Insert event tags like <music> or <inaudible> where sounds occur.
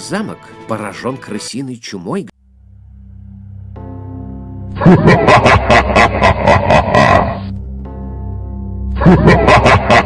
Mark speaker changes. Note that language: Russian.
Speaker 1: замок поражен крысиной чумой.
Speaker 2: Ха-ха-ха! <laughs>